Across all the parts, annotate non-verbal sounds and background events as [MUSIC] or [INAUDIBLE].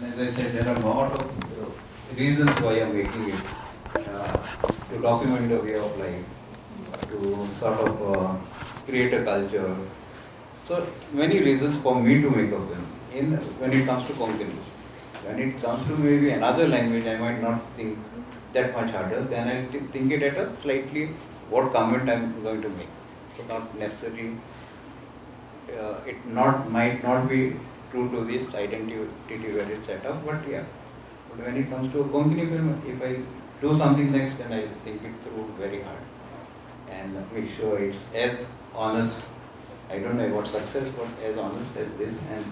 And as I said, there are a lot of reasons why I'm making it. Uh, to document the way of life, to sort of uh, create a culture. So many reasons for me to make a film. In when it comes to Konkani, when it comes to maybe another language, I might not think that much harder. Then I think it at a slightly what comment I'm going to make. So not necessarily. Uh, it not might not be true to this identity where it's set up, but yeah. But when it comes to a Konkani film, if I do something next, then I think it through very hard and make sure it's as honest. I don't know about success, but as honest as this and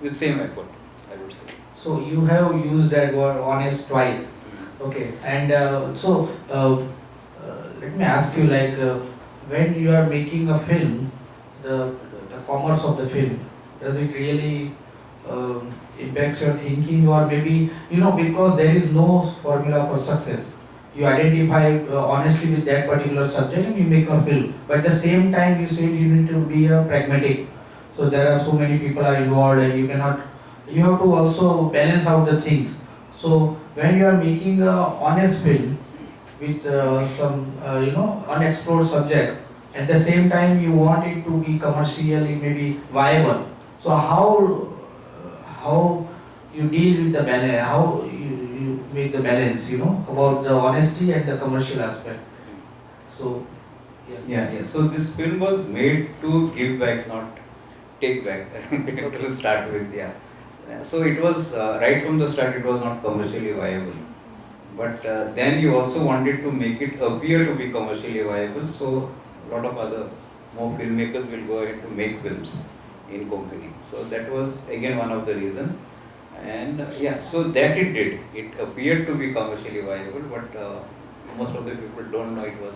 with same effort, I would say. So you have used that word honest twice. Okay, and uh, so uh, uh, let me ask you, like uh, when you are making a film, the the commerce of the film, does it really um, impacts your thinking, or maybe you know because there is no formula for success. You identify uh, honestly with that particular subject and you make a film. But at the same time, you said you need to be a pragmatic. So there are so many people are involved, and you cannot. You have to also balance out the things. So when you are making a honest film with uh, some uh, you know unexplored subject, at the same time you want it to be commercially maybe viable. So how how you deal with the balance, how you, you make the balance, you know, about the honesty and the commercial aspect. So yeah. Yeah, yeah. So this film was made to give back, not take back. [LAUGHS] to start with, yeah. So it was uh, right from the start. It was not commercially viable, but uh, then you also wanted to make it appear to be commercially viable. So a lot of other more filmmakers will go ahead to make films in Konkani. So that was again one of the reasons. And uh, yeah, so that it did. It appeared to be commercially viable, but uh, most of the people don't know it was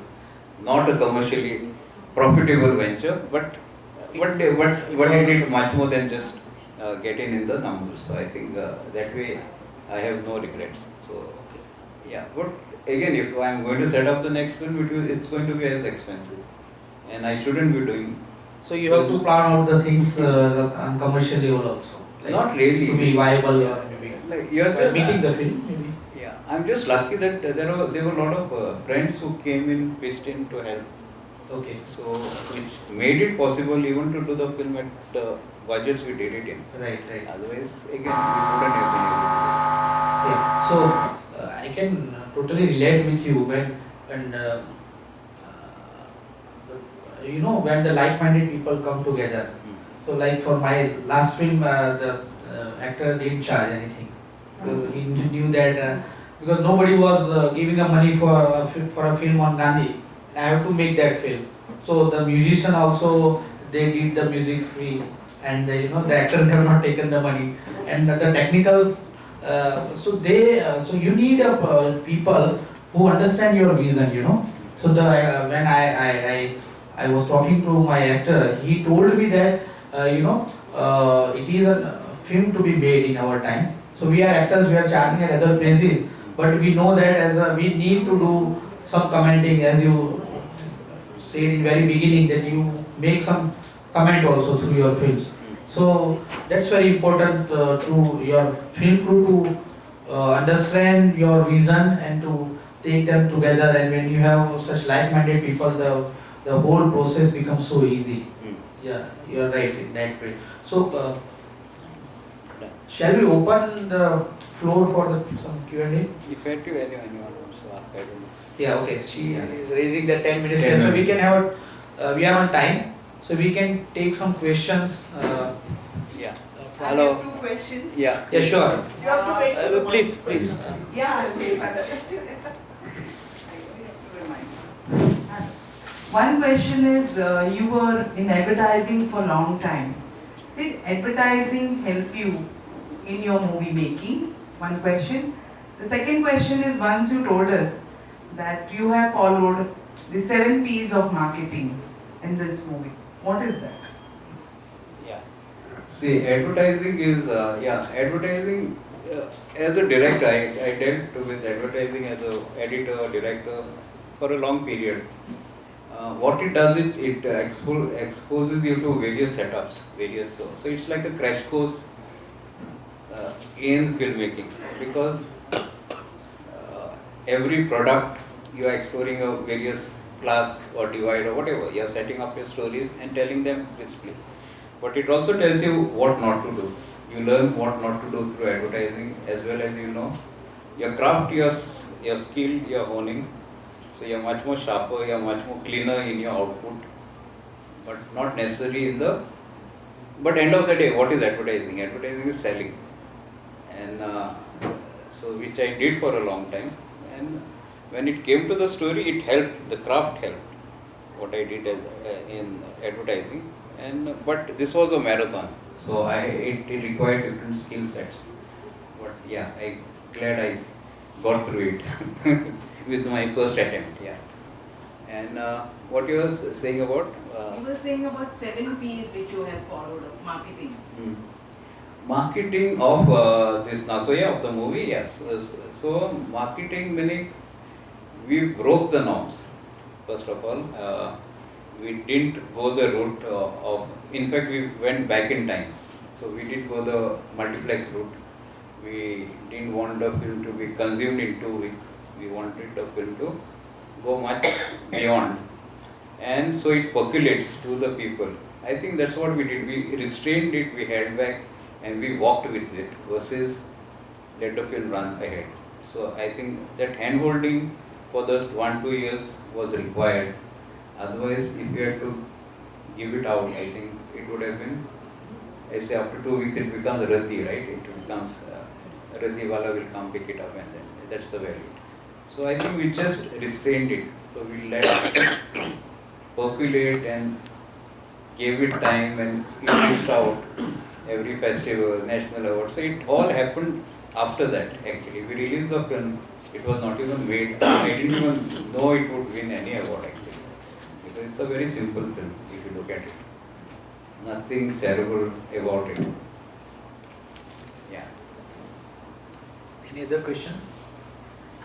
not a commercially profitable venture, but they, but but it did much more than just uh, getting in the numbers. So I think uh, that way I have no regrets. So yeah, but again, if I am going to set up the next will, it's going to be as expensive, and I shouldn't be doing. So you have to plan out the things uh, on commercial level also. Like Not really. To be viable or maybe. Like you're just, making the film maybe. Yeah, I'm just lucky that uh, there were there were a lot of uh, friends who came in, pitched in to help. Okay. So which made it possible even to do the film at the budgets we did it in. Right, right. Otherwise, again, we wouldn't have been able to. Do it. Yeah. So uh, I can totally relate with you when when uh, uh, you know when the like-minded people come together. Mm. So like for my last film, uh, the uh, actor didn't charge anything. Because he knew that uh, because nobody was uh, giving the money for a, for a film on Gandhi. I have to make that film. So the musician also they did the music free, and the, you know the actors [LAUGHS] have not taken the money, and the technicals. Uh, so they uh, so you need a uh, people who understand your vision. You know. So the uh, when I, I I I was talking to my actor, he told me that uh, you know uh, it is a film to be made in our time. So we are actors, we are charging at other places, but we know that as a, we need to do some commenting as you said in very beginning that you make some comment also through your films. So that's very important uh, to your film crew to uh, understand your vision and to take them together. And when you have such like-minded people, the the whole process becomes so easy. Mm. Yeah, you're right in that way. So, uh, shall we open the floor for the some Q and A? If I anyone you want to ask, I don't know. Yeah, okay. She Yeah. is raising the 10 minutes, 10 so we can have. Uh, we are on time, so we can take some questions. Uh, Yeah. I have two questions. Yeah. yeah, sure. You have to wait for Uh, the please, mic. please. Yeah, I'll wait. One question is, uh, you were in advertising for a long time. Did advertising help you in your movie making? One question. The second question is, once you told us that you have followed the seven P's of marketing in this movie. What is that? Yeah. See, advertising is, uh, yeah, advertising, uh, as a director, I, I dealt with advertising as a editor, director for a long period. Uh, what it does, it, it expo- exposes you to various setups, various, so, so it's like a crash course uh, in filmmaking because uh, every product you are exploring a various class or divide or whatever. You are setting up your stories and telling them display. But it also tells you what not to do. You learn what not to do through advertising as well as you know your craft, your, your skill, your honing. So you are much more sharper, you are much more cleaner in your output, but not necessarily in the. But end of the day, what is advertising? Advertising is selling, and uh, so which I did for a long time. And when it came to the story, it helped. The craft helped. What I did as, uh, in advertising, and but this was a marathon, so I it, it required different skill sets. But yeah, I glad I got through it [LAUGHS] with my first attempt. Yeah. And uh, what you were saying about? Uh, You were saying about seven P's which you have followed of marketing. Mm. Marketing of uh, this Nasoya of the movie, yes. So, so marketing meaning we broke the norms. First of all, uh, we didn't go the route uh, of. In fact, we went back in time. So we did go the multiplex route. We didn't want the film to be consumed in two weeks. We wanted the film to go much [COUGHS] beyond and so it percolates to the people. I think that's what we did. We restrained it, we held back, and we walked with it versus let the film run ahead. So I think that hand holding for the one, two years was required. Otherwise, if you had to give it out, I think it would have been, I say after two weeks it becomes Rati, right? It becomes, uh, Rati wala will come pick it up and then that's the value. So I think we just restrained it. So we let [COUGHS] percolate and gave it time and it reached out every festival, national award. So it all happened after that actually. We released the film, it was not even made. [COUGHS] I didn't even know it would win any award actually. Because it's a very simple film if you look at it. Nothing cerebral about it. Yeah. Any other questions?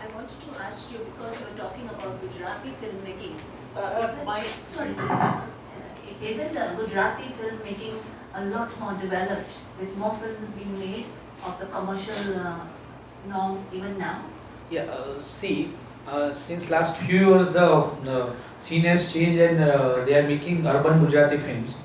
I wanted to ask you, because we're talking about Gujarati filmmaking, Uh, isn't, my- sorry, uh, isn't uh, Gujarati filmmaking a lot more developed, with more films being made of the commercial uh, norm even now? Yeah, uh, see, uh, since last few years the, the scene has changed and uh, they are making urban Gujarati films.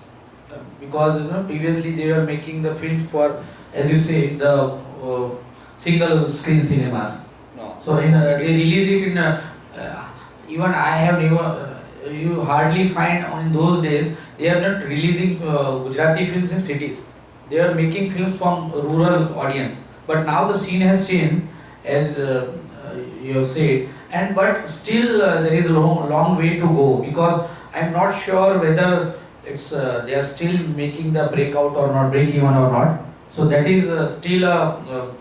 Because you know previously they were making the films for, as you say, the uh, single screen cinemas. No. So in, uh, they release it in, uh, uh, even I have never, uh, you hardly find on those days, they are not releasing uh, Gujarati films in cities. They are making films from rural audience. But now the scene has changed, as uh, uh, you have said, and but still uh, there is a long, long way to go because I am not sure whether it's uh, they are still making the breakout or not, break even or not. So that is uh, still a uh,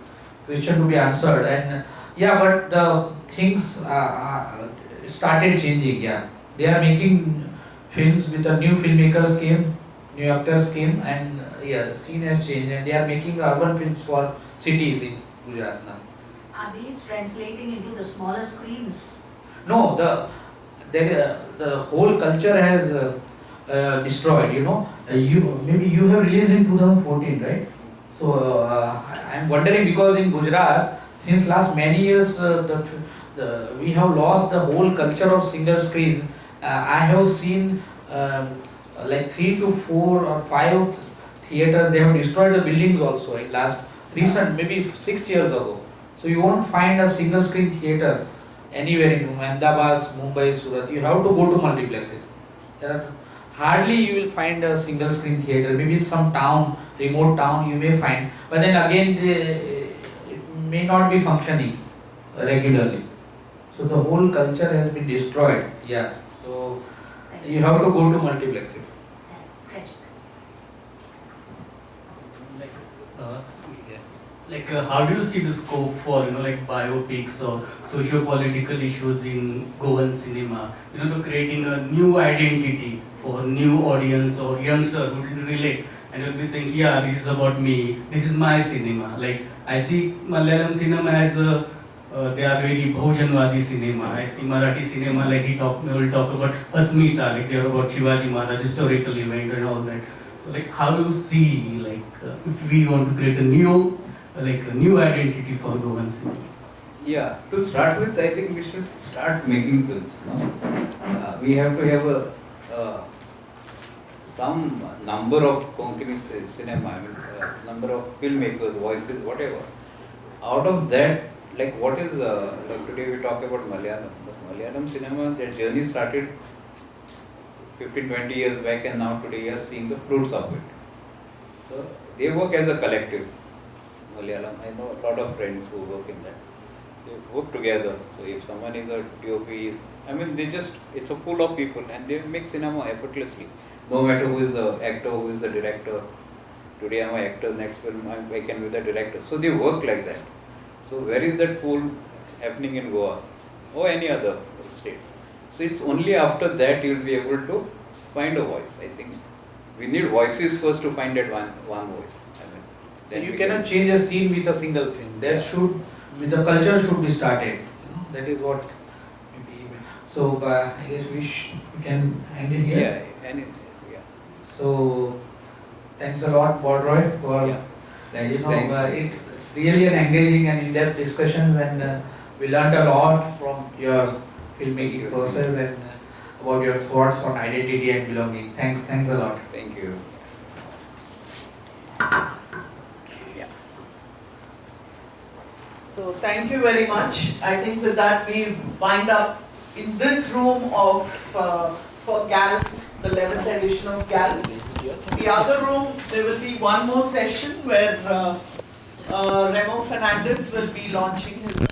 question to be answered and. Yeah, but the things uh, uh, started changing. Yeah, they are making films with the new filmmakers came, new actors came, and uh, yeah, the scene has changed, and they are making urban films for cities in Gujarat now. Are these translating into the smaller screens? No, the uh, the whole culture has uh, uh, destroyed. You know, uh, you maybe you have released in 2014, right? So uh, I am wondering because in Gujarat, since last many years, uh, the, the we have lost the whole culture of single screens. Uh, I have seen um, like three to four or five theaters. They have destroyed the buildings also in last recent maybe six years ago. So you won't find a single screen theater anywhere in Ahmedabad, Mumbai, Surat. You have to go to multiplexes. There are hardly you will find a single screen theater. Maybe in some town, remote town, you may find. But then again, they, it may not be functioning regularly. So the whole culture has been destroyed. Yeah. So you have to go to multiplexes. sad, tragic. uh, like uh, how do you see the scope for you know like biopics or socio-political issues in Goan cinema you know to creating a new identity for new audience or youngster who will relate and will be saying yeah this is about me this is my cinema like I see Malayalam cinema as a uh, they are very Bhojanwadi cinema. I see Marathi cinema like he talk, will talk about Asmita, like they are about Shivaji Maharaj historical event and all that. So like how do you see like uh, if we want to create a new like a new identity for Goan cinema? Yeah, to start with, I think we should start making films. No? Uh, we have to have a uh, some number of Konkani cinema, I mean, uh, number of filmmakers, voices, whatever. Out of that, like what is uh, like today we talk about Malayalam. But Malayalam cinema, that journey started 15, 20 years back, and now today we are seeing the fruits of it. So they work as a collective. Malayalam, I know a lot of friends who work in that they work together. So if someone is a DOP, I mean they just it's a pool of people and they make cinema effortlessly. No matter who is the actor, who is the director. Today I'm an actor, next film I can be the director. So they work like that. So where is that pool happening in Goa or any other state? So it's only after that you'll be able to find a voice. I think we need voices first to find that one one voice. I mean, So then you cannot can- change a scene with a single film. That should, with the culture should be started. You know, that is what maybe. So uh, I guess we, sh- we can end it here. Yeah, and it, yeah. So thanks a lot, Bardroy, for Yeah. Thanks, you know, thanks. uh, it, it's really an engaging and in-depth discussions, and uh, we learned a lot from your filmmaking process and uh, about your thoughts on identity and belonging. Thanks, thanks a lot. Thank you. Yeah. So thank you very much. I think with that we wind up in this room of, uh, for GAL, the 11th edition of GAL. The other room, there will be one more session where uh, uh, Remo Fernandes will be launching his.